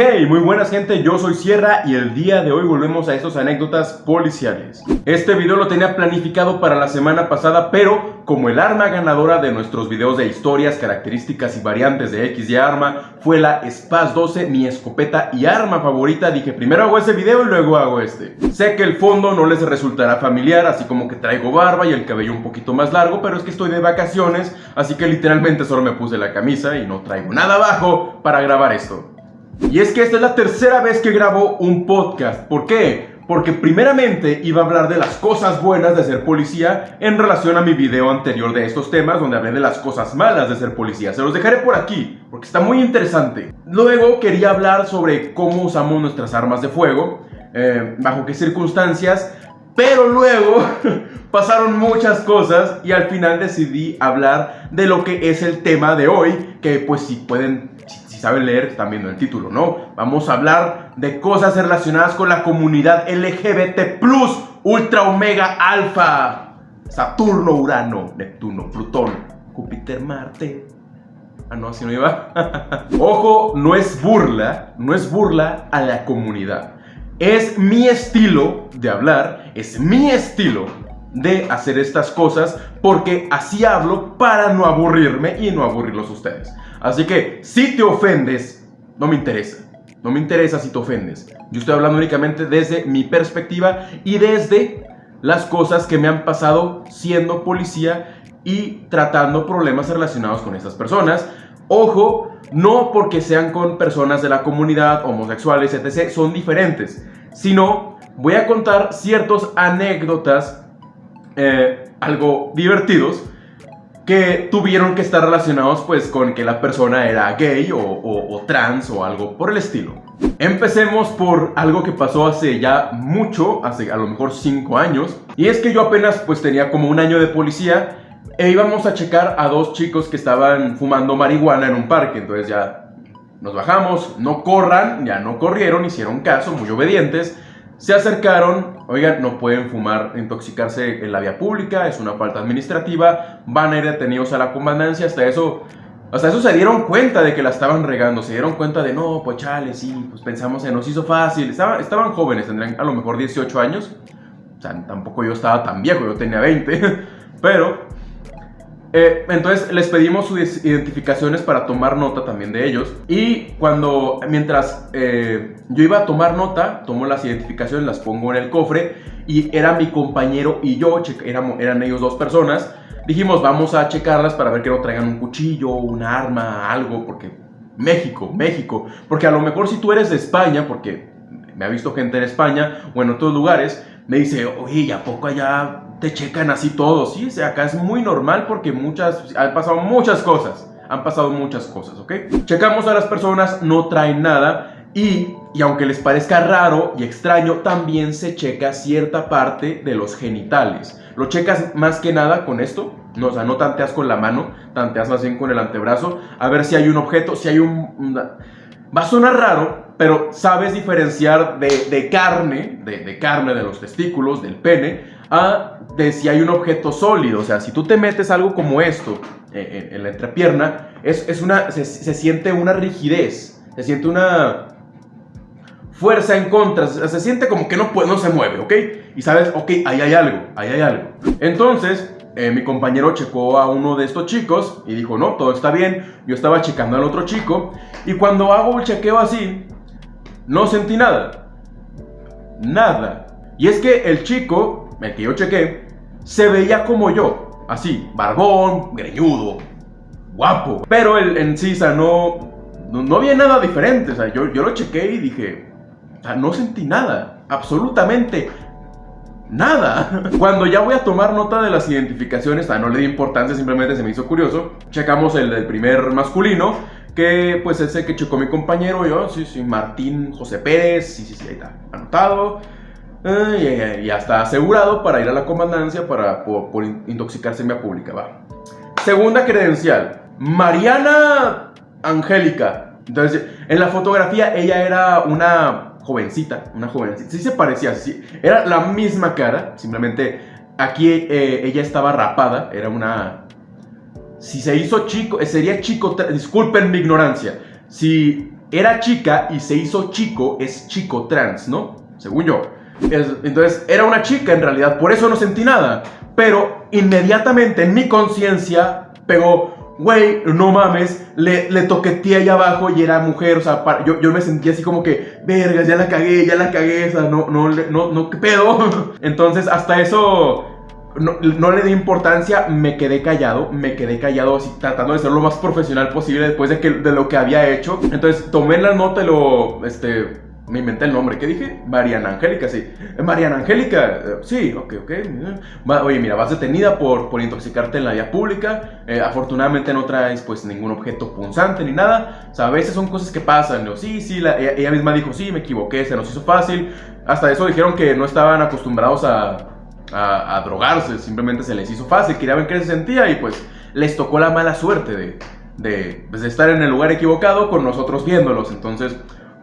Hey, muy buenas gente, yo soy Sierra y el día de hoy volvemos a estos anécdotas policiales. Este video lo tenía planificado para la semana pasada, pero como el arma ganadora de nuestros videos de historias, características y variantes de X y arma fue la Spaz 12, mi escopeta y arma favorita, dije primero hago ese video y luego hago este. Sé que el fondo no les resultará familiar, así como que traigo barba y el cabello un poquito más largo, pero es que estoy de vacaciones, así que literalmente solo me puse la camisa y no traigo nada abajo para grabar esto. Y es que esta es la tercera vez que grabo un podcast. ¿Por qué? Porque primeramente iba a hablar de las cosas buenas de ser policía en relación a mi video anterior de estos temas donde hablé de las cosas malas de ser policía. Se los dejaré por aquí porque está muy interesante. Luego quería hablar sobre cómo usamos nuestras armas de fuego, eh, bajo qué circunstancias, pero luego pasaron muchas cosas y al final decidí hablar de lo que es el tema de hoy, que pues si pueden saben leer, están viendo el título, ¿no? Vamos a hablar de cosas relacionadas con la comunidad LGBT+, Ultra Omega Alfa, Saturno, Urano, Neptuno, Plutón, Júpiter, Marte. Ah, no, así no iba. Ojo, no es burla, no es burla a la comunidad. Es mi estilo de hablar, es mi estilo de hacer estas cosas porque así hablo para no aburrirme y no aburrirlos ustedes. Así que si te ofendes, no me interesa. No me interesa si te ofendes. Yo estoy hablando únicamente desde mi perspectiva y desde las cosas que me han pasado siendo policía y tratando problemas relacionados con estas personas. Ojo, no porque sean con personas de la comunidad, homosexuales, etc., son diferentes, sino voy a contar ciertas anécdotas eh, algo divertidos que tuvieron que estar relacionados pues con que la persona era gay o, trans o algo por el estilo. Empecemos por algo que pasó hace ya mucho, hace a lo mejor 5 años, y es que yo apenas pues tenía como un año de policía e íbamos a checar a dos chicos que estaban fumando marihuana en un parque, entonces ya nos bajamos, no corran, ya no corrieron, hicieron caso, muy obedientes, se acercaron, oigan, no pueden fumar, intoxicarse en la vía pública, es una falta administrativa, van a ir detenidos a la comandancia, hasta eso, hasta eso se dieron cuenta de que la estaban regando, se dieron cuenta de, no, pues chale, sí, pues pensamos en nos hizo fácil, estaban, estaban jóvenes, tendrían a lo mejor 18 años, o sea, tampoco yo estaba tan viejo, yo tenía 20, pero eh, entonces les pedimos sus identificaciones para tomar nota también de ellos. Y cuando, mientras eh, yo iba a tomar nota, tomo las identificaciones, las pongo en el cofre. Y era mi compañero y yo, eran, ellos dos personas. Dijimos, vamos a checarlas para ver que no traigan un cuchillo, un arma, algo, porque México, México. Porque a lo mejor si tú eres de España, porque me ha visto gente en España o en otros lugares, me dice, oye, ¿y a poco allá te checan así todos? Sí, o sea, acá es muy normal porque muchas, han pasado muchas cosas. Han pasado muchas cosas, ¿ok? Checamos a las personas, no traen nada y, y aunque les parezca raro y extraño, también se checa cierta parte de los genitales. Lo checas más que nada con esto, no, o sea, no tanteas con la mano, tanteas más bien con el antebrazo, a ver si hay un objeto, si hay un... Va a sonar raro, pero sabes diferenciar de, carne, de, carne de los testículos, del pene, a de si hay un objeto sólido. O sea, si tú te metes algo como esto eh, en, la entrepierna, es una, se, siente una rigidez, se siente una fuerza en contra, se, siente como que no, puede, no se mueve, ¿ok? Y sabes, ok, ahí hay algo, ahí hay algo. Entonces, eh, mi compañero checó a uno de estos chicos y dijo, no, todo está bien. Yo estaba checando al otro chico y cuando hago el chequeo así, no sentí nada. Nada. Y es que el chico, el que yo chequé, se veía como yo. Así, barbón, greñudo, guapo. Pero el, en sí, no, no, había nada diferente. O sea, yo, yo lo chequé y dije, o sea, no sentí nada. Absolutamente nada. Cuando ya voy a tomar nota de las identificaciones, no le di importancia, simplemente se me hizo curioso. Checamos el del primer masculino que pues ese que chocó mi compañero, yo, sí, sí, Martín José Pérez, sí, sí, sí, ahí está, anotado. y ya está asegurado para ir a la comandancia para, por, intoxicarse en vía pública, va. Segunda credencial, Mariana Angélica. Entonces, en la fotografía ella era una jovencita, una jovencita, sí se parecía, sí, era la misma cara, simplemente aquí eh, ella estaba rapada, era una si se hizo chico, eh, sería chico, disculpen mi ignorancia. Si era chica y se hizo chico, es chico trans, ¿no? Según yo. entonces, era una chica en realidad, por eso no sentí nada. Pero inmediatamente en mi conciencia pegó, güey, no mames, le, toqueteé ahí abajo y era mujer, o sea, yo, yo me sentí así como que, vergas, ya la cagué, ya la cagué, o sea, no, no, no, no, ¿qué pedo? Entonces, hasta eso no, le di importancia, me quedé callado, me quedé callado así tratando de ser lo más profesional posible después de, que, de lo que había hecho. Entonces tomé la nota y lo, este, me inventé el nombre. ¿Qué dije? Mariana Angélica, sí. Eh, Mariana Angélica, eh, sí, ok, ok. Oye, mira, vas detenida por, por intoxicarte en la vía pública. Eh, afortunadamente no traes pues ningún objeto punzante ni nada. O sea, a veces son cosas que pasan. ¿no? Sí, sí, ella misma dijo, sí, me equivoqué, se nos hizo fácil. Hasta eso dijeron que no estaban acostumbrados a a, drogarse, simplemente se les hizo fácil, querían ver qué se sentía y pues les tocó la mala suerte de, pues, de, estar en el lugar equivocado con nosotros viéndolos. Entonces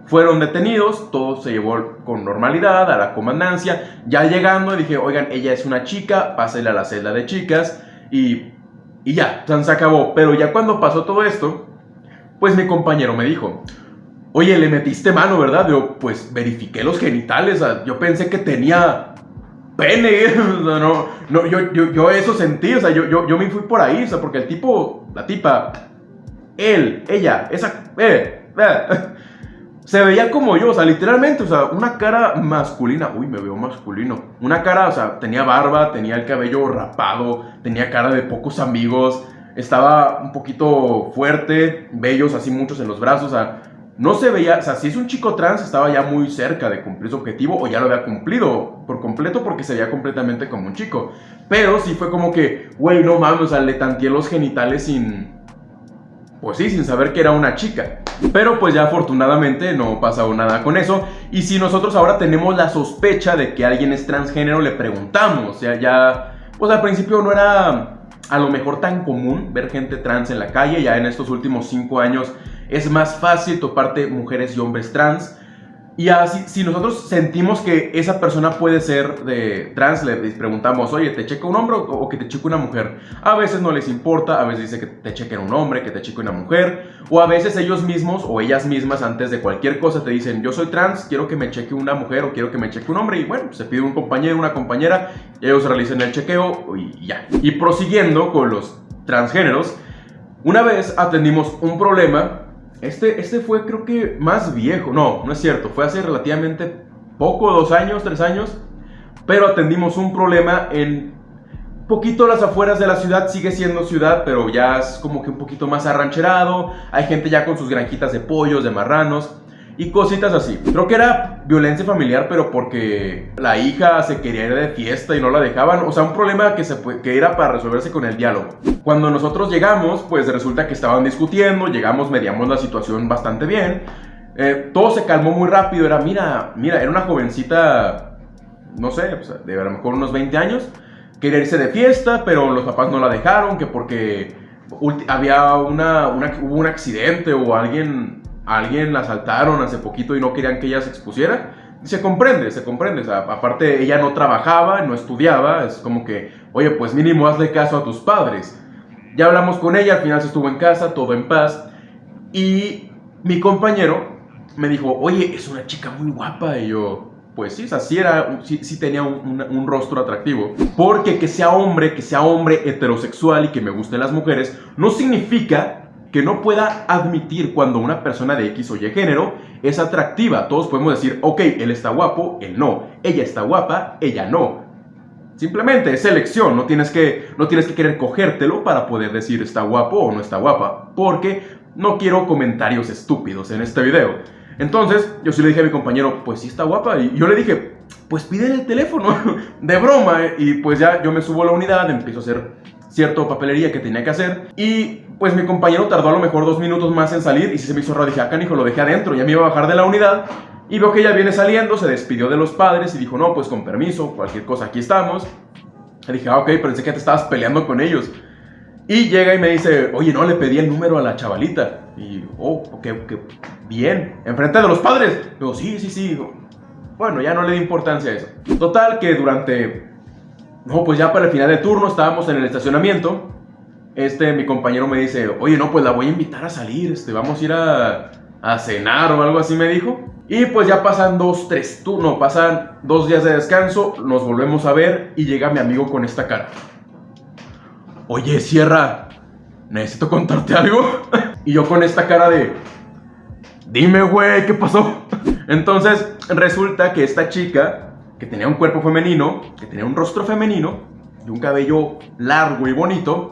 fueron detenidos, todo se llevó con normalidad a la comandancia. Ya llegando dije, oigan, ella es una chica, pásele a la celda de chicas y, y ya, se acabó. Pero ya cuando pasó todo esto, pues mi compañero me dijo, oye, le metiste mano, ¿verdad? Yo, pues verifiqué los genitales, yo pensé que tenía pene. no, no, yo, yo, yo, eso sentí, o sea, yo, yo, yo me fui por ahí, o sea, porque el tipo, la tipa, él, ella, esa, eh, eh, se veía como yo, o sea, literalmente, o sea, una cara masculina, uy, me veo masculino, una cara, o sea, tenía barba, tenía el cabello rapado, tenía cara de pocos amigos, estaba un poquito fuerte, bellos así muchos en los brazos, o sea, no se veía, o sea, si es un chico trans, estaba ya muy cerca de cumplir su objetivo o ya lo había cumplido por completo porque se veía completamente como un chico. Pero sí fue como que, güey, no mames, o sea, le tanteé los genitales sin. Pues sí, sin saber que era una chica. Pero pues ya afortunadamente no pasado nada con eso. Y si nosotros ahora tenemos la sospecha de que alguien es transgénero, le preguntamos. O sea, ya. Pues al principio no era a lo mejor tan común ver gente trans en la calle. Ya en estos últimos cinco años es más fácil toparte mujeres y hombres trans. Y así, si nosotros sentimos que esa persona puede ser de trans, le preguntamos, oye, ¿te checa un hombre o que te cheque una mujer? A veces no les importa, a veces dice que te chequen un hombre, que te cheque una mujer, o a veces ellos mismos o ellas mismas antes de cualquier cosa te dicen, yo soy trans, quiero que me cheque una mujer o quiero que me cheque un hombre, y bueno, se pide un compañero, una compañera, y ellos realicen el chequeo y ya. Y prosiguiendo con los transgéneros, una vez atendimos un problema este, este fue creo que más viejo. No, no es cierto. Fue hace relativamente poco, dos años, tres años. Pero atendimos un problema en poquito las afueras de la ciudad. Sigue siendo ciudad, pero ya es como que un poquito más arrancherado. Hay gente ya con sus granjitas de pollos, de marranos y cositas así. Creo que era violencia familiar, pero porque la hija se quería ir de fiesta y no la dejaban. O sea, un problema que, se, que era para resolverse con el diálogo. Cuando nosotros llegamos, pues resulta que estaban discutiendo, llegamos, mediamos la situación bastante bien. Eh, todo se calmó muy rápido. Era, mira, mira, era una jovencita, no sé, de a lo mejor unos 20 años. Quería irse de fiesta, pero los papás no la dejaron, que porque había una, hubo un accidente o alguien alguien la asaltaron hace poquito y no querían que ella se expusiera. se comprende, se comprende. Sea, aparte, ella no trabajaba, no estudiaba. Es como que, oye, pues mínimo hazle caso a tus padres. Ya hablamos con ella, al final se estuvo en casa, todo en paz. Y mi compañero me dijo, oye, es una chica muy guapa. Y yo, pues sí, o sí, era, sí, tenía un, rostro atractivo. Porque que sea hombre, que sea hombre heterosexual y que me gusten las mujeres, no significa que no pueda admitir cuando una persona de X o Y género es atractiva. Todos podemos decir, ok, él está guapo, él no. Ella está guapa, ella no. Simplemente es elección, no tienes que, no tienes que querer cogértelo para poder decir está guapo o no está guapa, porque no quiero comentarios estúpidos en este video. Entonces, yo sí le dije a mi compañero, pues sí está guapa, y yo le dije, pues pide el teléfono, de broma, y pues ya yo me subo a la unidad, empiezo a hacer cierto papelería que tenía que hacer, y pues mi compañero tardó a lo mejor dos minutos más en salir y se me hizo raro dije, ah, hijo, lo dejé adentro, ya me iba a bajar de la unidad y veo que ella viene saliendo, se despidió de los padres y dijo, no, pues con permiso, cualquier cosa, aquí estamos. Le dije, ah, ok, pensé que te estabas peleando con ellos. Y llega y me dice, oye, no, le pedí el número a la chavalita. Y, oh, ok, bien, enfrente de los padres. Digo, sí, sí, sí. Bueno, ya no le di importancia a eso. Total, que durante, no, pues ya para el final de turno estábamos en el estacionamiento este, mi compañero me dice, oye, no, pues la voy a invitar a salir, este, vamos a ir a, a cenar o algo así me dijo. Y pues ya pasan dos, tres, tú, no, pasan dos días de descanso, nos volvemos a ver y llega mi amigo con esta cara. Oye, Sierra, necesito contarte algo. y yo con esta cara de... Dime, güey, ¿qué pasó? Entonces resulta que esta chica, que tenía un cuerpo femenino, que tenía un rostro femenino, y un cabello largo y bonito,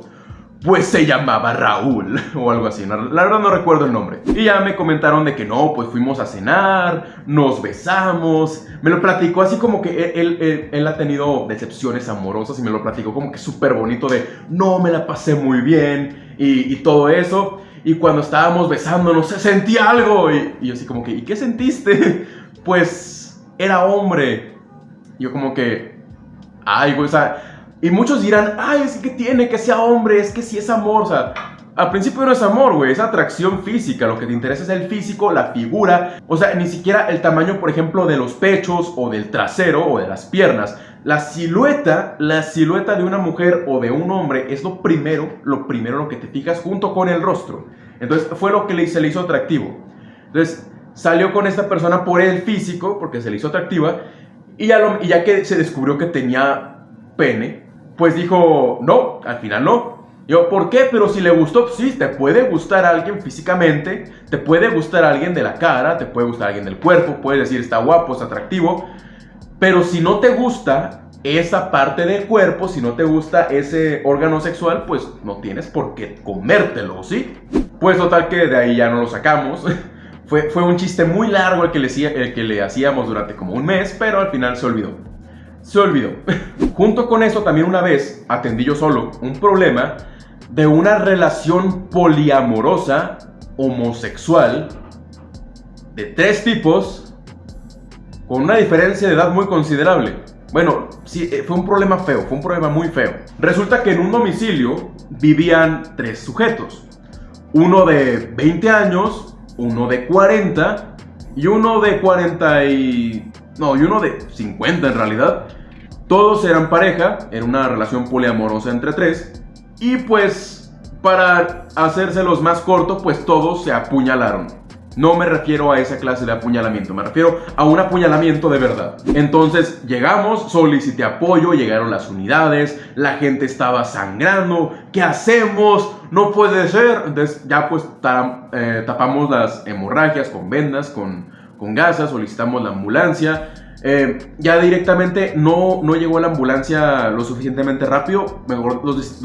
pues se llamaba Raúl o algo así, la verdad no recuerdo el nombre. Y ya me comentaron de que no, pues fuimos a cenar, nos besamos, me lo platicó así como que él, él, ha tenido decepciones amorosas y me lo platicó como que súper bonito de no, me la pasé muy bien y, todo eso. Y cuando estábamos besándonos se sentía algo y, y yo así como que, ¿y qué sentiste? Pues era hombre. Yo como que, ay, güey, o sea y muchos dirán, ay, es que tiene que sea hombre, es que si es amor, o sea, al principio no es amor, güey, es atracción física, lo que te interesa es el físico, la figura, o sea, ni siquiera el tamaño, por ejemplo, de los pechos o del trasero o de las piernas. La silueta, la silueta de una mujer o de un hombre es lo primero, lo primero lo que te fijas junto con el rostro. Entonces fue lo que se le hizo atractivo. Entonces salió con esta persona por el físico, porque se le hizo atractiva, y ya, y ya que se descubrió que tenía pene, pues dijo, no, al final no. Yo, ¿por qué? Pero si le gustó, sí, te puede gustar alguien físicamente, te puede gustar alguien de la cara, te puede gustar alguien del cuerpo, puedes decir está guapo, es atractivo, pero si no te gusta esa parte del cuerpo, si no te gusta ese órgano sexual, pues no tienes por qué comértelo, ¿sí? Pues total que de ahí ya no lo sacamos. fue, un chiste muy largo el que, le, el que le hacíamos durante como un mes, pero al final se olvidó se olvidó. Junto con eso, también una vez atendí yo solo un problema de una relación poliamorosa homosexual de tres tipos con una diferencia de edad muy considerable. Bueno, sí, eh, fue un problema feo, fue un problema muy feo. Resulta que en un domicilio vivían tres sujetos. Uno de 20 años, uno de 40 y uno de 40 y no, y uno de 50 en realidad. Todos eran pareja, era una relación poliamorosa entre tres. Y pues, para hacérselos más corto, pues todos se apuñalaron. No me refiero a esa clase de apuñalamiento, me refiero a un apuñalamiento de verdad. Entonces llegamos, solicité apoyo, llegaron las unidades, la gente estaba sangrando, ¿qué hacemos? No puede ser. Entonces ya pues eh, tapamos las hemorragias con vendas, con, con gasas, solicitamos la ambulancia. Eh, ya directamente no, no llegó la ambulancia lo suficientemente rápido. Mejor los,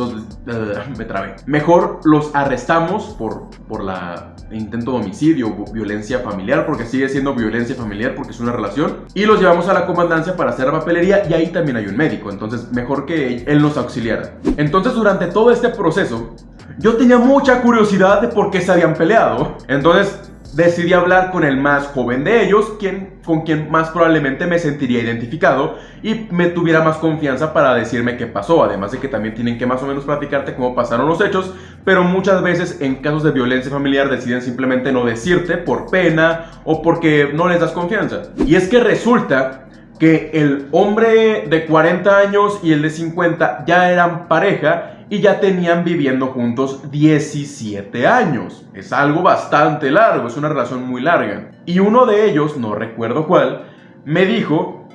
me trabé. Mejor los arrestamos por, por la intento de homicidio violencia familiar, porque sigue siendo violencia familiar porque es una relación. Y los llevamos a la comandancia para hacer papelería y ahí también hay un médico. Entonces, mejor que él nos auxiliara. Entonces, durante todo este proceso, yo tenía mucha curiosidad de por qué se habían peleado. Entonces, decidí hablar con el más joven de ellos, quien, con quien más probablemente me sentiría identificado y me tuviera más confianza para decirme qué pasó, además de que también tienen que más o menos platicarte cómo pasaron los hechos, pero muchas veces en casos de violencia familiar deciden simplemente no decirte por pena o porque no les das confianza. Y es que resulta que el hombre de 40 años y el de 50 ya eran pareja y ya tenían viviendo juntos 17 años. Es algo bastante largo, es una relación muy larga. Y uno de ellos, no recuerdo cuál, me dijo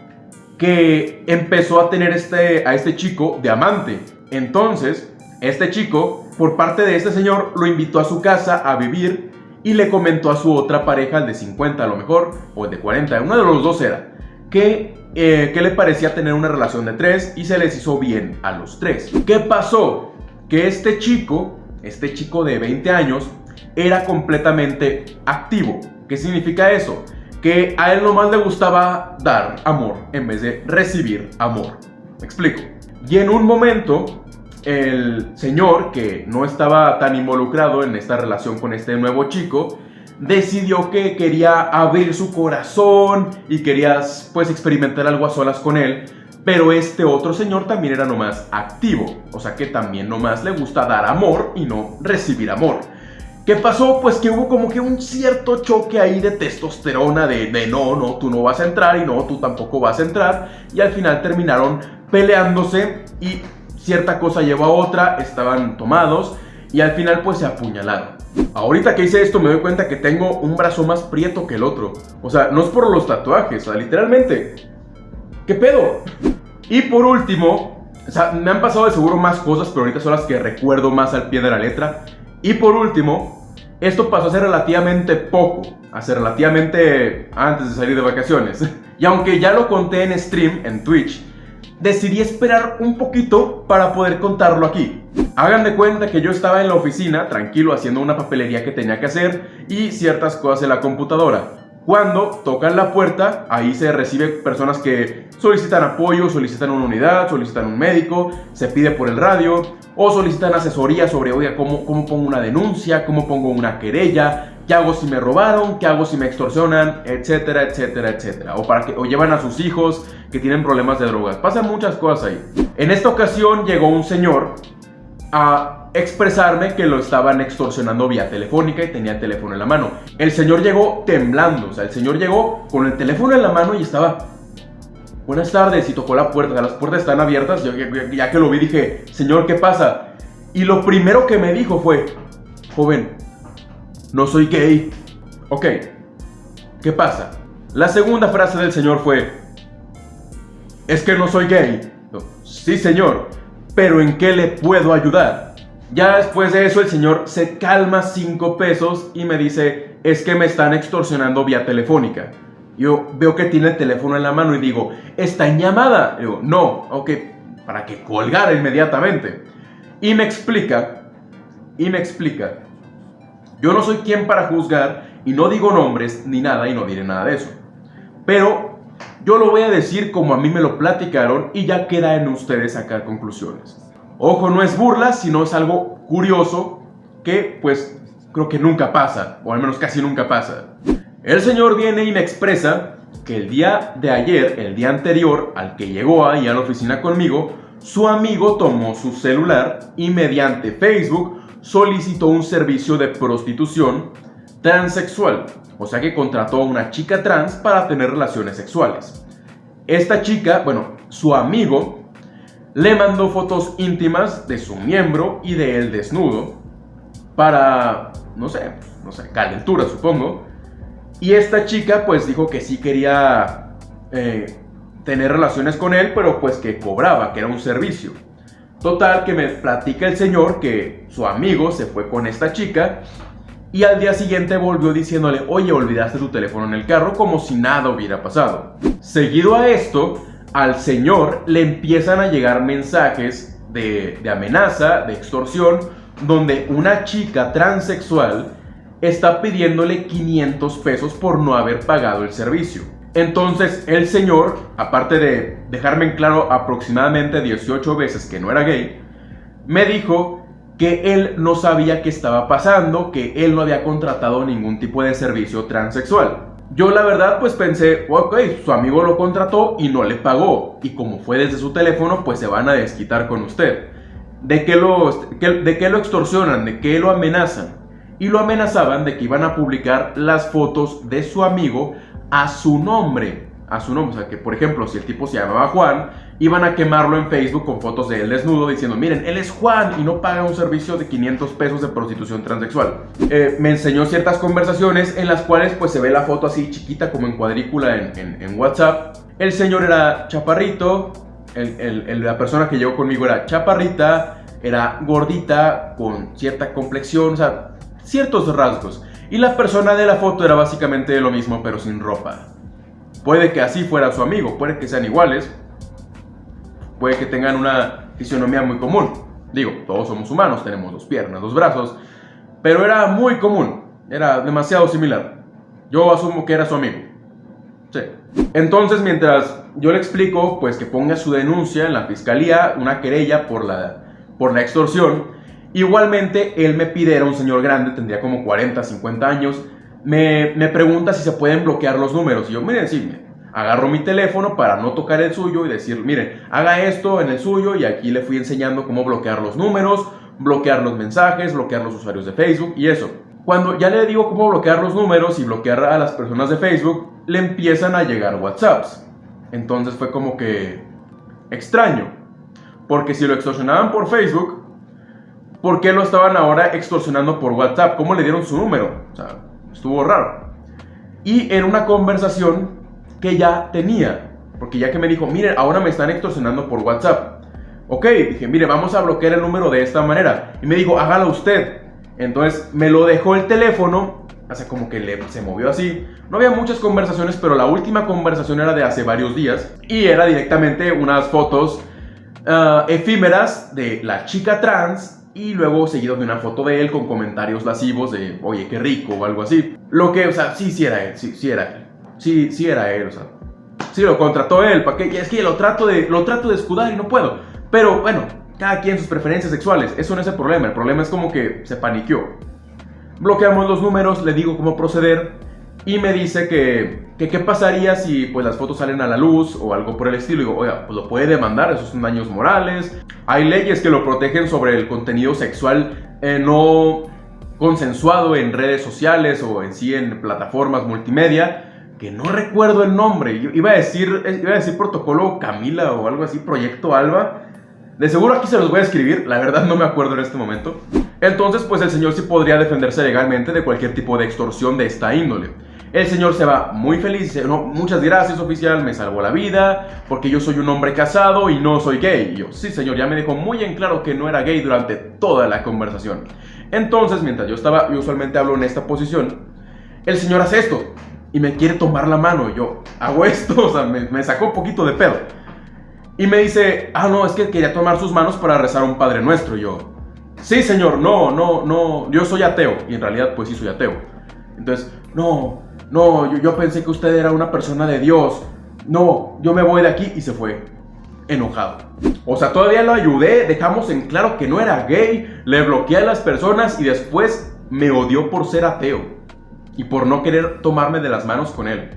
que empezó a tener este, a este chico de amante. Entonces, este chico, por parte de este señor, lo invitó a su casa a vivir y le comentó a su otra pareja, el de 50 a lo mejor, o el de 40, uno de los dos era, que, eh, le parecía tener una relación de tres y se les hizo bien a los tres. ¿Qué pasó? Que este chico, este chico de 20 años, era completamente activo. ¿Qué significa eso? Que a él nomás le gustaba dar amor en vez de recibir amor. ¿Me explico? Y en un momento, el señor, que no estaba tan involucrado en esta relación con este nuevo chico, decidió que quería abrir su corazón y quería pues experimentar algo a solas con él. Pero este otro señor también era nomás activo, o sea que también nomás le gusta dar amor y no recibir amor. ¿Qué pasó? Pues que hubo como que un cierto choque ahí de testosterona, de, de, no, no, tú no vas a entrar y no, tú tampoco vas a entrar. Y al final terminaron peleándose y cierta cosa llevó a otra, estaban tomados y al final pues se apuñalaron. Ahorita que hice esto me doy cuenta que tengo un brazo más prieto que el otro. O sea, no es por los tatuajes, o sea, literalmente. ¿Qué pedo? Y por último, o sea, me han pasado de seguro más cosas, pero ahorita son las que recuerdo más al pie de la letra. Y por último, esto pasó hace relativamente poco, hace relativamente antes de salir de vacaciones. Y aunque ya lo conté en stream, en Twitch, decidí esperar un poquito para poder contarlo aquí. Hagan de cuenta que yo estaba en la oficina, tranquilo, haciendo una papelería que tenía que hacer y ciertas cosas en la computadora. Cuando tocan la puerta, ahí se recibe personas que solicitan apoyo, solicitan una unidad, solicitan un médico, se pide por el radio o solicitan asesoría sobre, ¿cómo, cómo pongo una denuncia? ¿Cómo pongo una querella? ¿Qué hago si me robaron? ¿Qué hago si me extorsionan? Etcétera, etcétera, etcétera. O, para que, o llevan a sus hijos que tienen problemas de drogas. Pasan muchas cosas ahí. En esta ocasión llegó un señor a expresarme que lo estaban extorsionando vía telefónica y tenía el teléfono en la mano. El señor llegó temblando, o sea, el señor llegó con el teléfono en la mano y estaba... Buenas tardes y tocó la puerta, las puertas están abiertas, ya que lo vi dije, señor, ¿qué pasa? Y lo primero que me dijo fue, joven, no soy gay. Ok, ¿qué pasa? La segunda frase del señor fue, es que no soy gay. Sí, señor pero ¿en qué le puedo ayudar? Ya después de eso el señor se calma 5 pesos y me dice, es que me están extorsionando vía telefónica. Yo veo que tiene el teléfono en la mano y digo, ¿está en llamada? Digo, no, ok, para que colgara inmediatamente. Y me explica, y me explica, yo no soy quien para juzgar y no digo nombres ni nada y no diré nada de eso. Pero yo lo voy a decir como a mí me lo platicaron y ya queda en ustedes sacar conclusiones. Ojo, no es burla, sino es algo curioso que pues creo que nunca pasa, o al menos casi nunca pasa. El señor viene y me expresa que el día de ayer, el día anterior al que llegó ahí a la oficina conmigo, su amigo tomó su celular y mediante Facebook solicitó un servicio de prostitución transexual o sea que contrató a una chica trans para tener relaciones sexuales. Esta chica, bueno, su amigo, le mandó fotos íntimas de su miembro y de él desnudo para, no sé, no sé, calentura supongo. Y esta chica pues dijo que sí quería eh, tener relaciones con él, pero pues que cobraba, que era un servicio. Total, que me platica el señor que su amigo se fue con esta chica y al día siguiente volvió diciéndole, oye, olvidaste tu teléfono en el carro como si nada hubiera pasado. Seguido a esto, al señor le empiezan a llegar mensajes de, amenaza, de extorsión, donde una chica transexual está pidiéndole 500 pesos por no haber pagado el servicio. Entonces el señor, aparte de dejarme en claro aproximadamente 18 veces que no era gay, me dijo que él no sabía qué estaba pasando, que él no había contratado ningún tipo de servicio transexual. Yo la verdad pues pensé, ok, su amigo lo contrató y no le pagó, y como fue desde su teléfono pues se van a desquitar con usted. ¿De qué lo, de qué lo extorsionan? ¿De qué lo amenazan? Y lo amenazaban de que iban a publicar las fotos de su amigo a su nombre. A su nombre, o sea que por ejemplo si el tipo se llamaba Juan iban a quemarlo en Facebook con fotos de él desnudo diciendo, miren, él es Juan y no paga un servicio de 500 pesos de prostitución transexual. Eh, me enseñó ciertas conversaciones en las cuales pues se ve la foto así chiquita como en cuadrícula en, WhatsApp. El señor era chaparrito, la persona que llegó conmigo era chaparrita, era gordita, con cierta complexión, o sea, ciertos rasgos. Y la persona de la foto era básicamente lo mismo pero sin ropa. Puede que así fuera su amigo, puede que sean iguales, puede que tengan una fisionomía muy común. Digo, todos somos humanos, tenemos dos piernas, dos brazos, pero era muy común, era demasiado similar. Yo asumo que era su amigo. Sí. Entonces, mientras yo le explico, pues que ponga su denuncia en la fiscalía, una querella por la, por la extorsión, igualmente él me pide, era un señor grande, tendría como 40, 50 años, me, me pregunta si se pueden bloquear los números. Y yo, miren, sí, agarro mi teléfono para no tocar el suyo y decir, miren, haga esto en el suyo y aquí le fui enseñando cómo bloquear los números, bloquear los mensajes, bloquear los usuarios de Facebook y eso. Cuando ya le digo cómo bloquear los números y bloquear a las personas de Facebook, le empiezan a llegar WhatsApps. Entonces fue como que extraño. Porque si lo extorsionaban por Facebook, por qué lo estaban ahora extorsionando por WhatsApp, cómo le dieron su número. O sea, estuvo raro. Y en una conversación que ya tenía, porque ya que me dijo, miren, ahora me están extorsionando por WhatsApp. Ok, dije, mire, vamos a bloquear el número de esta manera. Y me dijo, hágalo usted. Entonces me lo dejó el teléfono, sea, como que se movió así. No había muchas conversaciones, pero la última conversación era de hace varios días. Y era directamente unas fotos ah, efímeras de la chica trans y luego seguido de una foto de él con comentarios lascivos de, oye, qué rico o algo así. Lo que, o sea, sí, sí era él, sí, sí era él. Sí, sí era él, o sea, sí lo contrató él, ¿para qué? Es que lo trato de, lo trato de escudar y no puedo. Pero bueno, cada quien sus preferencias sexuales, eso no es el problema, el problema es como que se paniqueó. Bloqueamos los números, le digo cómo proceder y me dice que, qué pasaría si pues las fotos salen a la luz o algo por el estilo. Y digo, oiga, pues lo puede demandar, esos son daños morales. Hay leyes que lo protegen sobre el contenido sexual eh, no consensuado en redes sociales o en sí en plataformas multimedia, que no recuerdo el nombre. Iba a decir, iba a decir protocolo Camila o algo así, proyecto Alba de seguro aquí se los voy a escribir, la verdad no me acuerdo en este momento. Entonces, pues el señor sí podría defenderse legalmente de cualquier tipo de extorsión de esta índole. El señor se va muy feliz dice, no, muchas gracias oficial, me salvó la vida, porque yo soy un hombre casado y no soy gay. Y yo, sí señor, ya me dejó muy en claro que no era gay durante toda la conversación. Entonces, mientras yo estaba, yo usualmente hablo en esta posición, el señor hace esto y me quiere tomar la mano. Yo hago esto, o sea, me, me sacó un poquito de pedo. Y me dice, ah, no, es que quería tomar sus manos para rezar un Padre Nuestro. Y yo, sí, señor, no, no, no, yo soy ateo. Y en realidad, pues sí, soy ateo. Entonces, no, no, yo, pensé que usted era una persona de Dios. No, yo me voy de aquí y se fue enojado. O sea, todavía lo ayudé, dejamos en claro que no era gay, le bloqueé a las personas y después me odió por ser ateo y por no querer tomarme de las manos con él.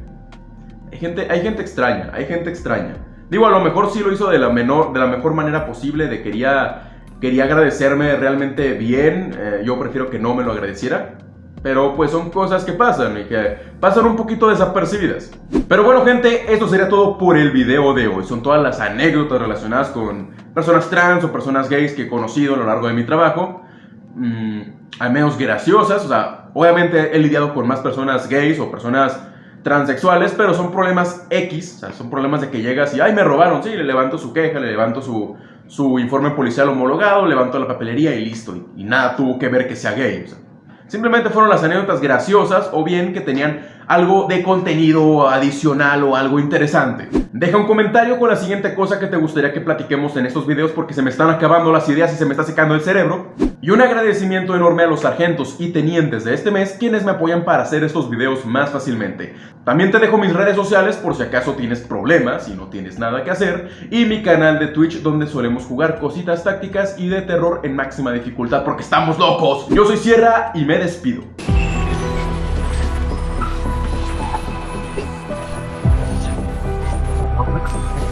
Hay gente, hay gente extraña, hay gente extraña. Digo, a lo mejor sí lo hizo de la, menor, de la mejor manera posible, de quería, quería agradecerme realmente bien, eh, yo prefiero que no me lo agradeciera, pero pues son cosas que pasan y que pasan un poquito desapercibidas. Pero bueno gente, esto sería todo por el video de hoy. Son todas las anécdotas relacionadas con personas trans o personas gays que he conocido a lo largo de mi trabajo. Mm, al menos graciosas, o sea, obviamente he lidiado con más personas gays o personas transexuales, pero son problemas X, o sea, son problemas de que llegas y, ay, me robaron, sí, le levanto su queja, le levanto su, su informe policial homologado, levanto la papelería y listo, y, nada tuvo que ver que sea gay, o sea, simplemente fueron las anécdotas graciosas o bien que tenían algo de contenido adicional o algo interesante. Deja un comentario con la siguiente cosa que te gustaría que platiquemos en estos videos porque se me están acabando las ideas y se me está secando el cerebro. Y un agradecimiento enorme a los sargentos y tenientes de este mes quienes me apoyan para hacer estos videos más fácilmente. También te dejo mis redes sociales por si acaso tienes problemas y no tienes nada que hacer y mi canal de Twitch donde solemos jugar cositas tácticas y de terror en máxima dificultad porque estamos locos. Yo soy Sierra y me despido. Okay.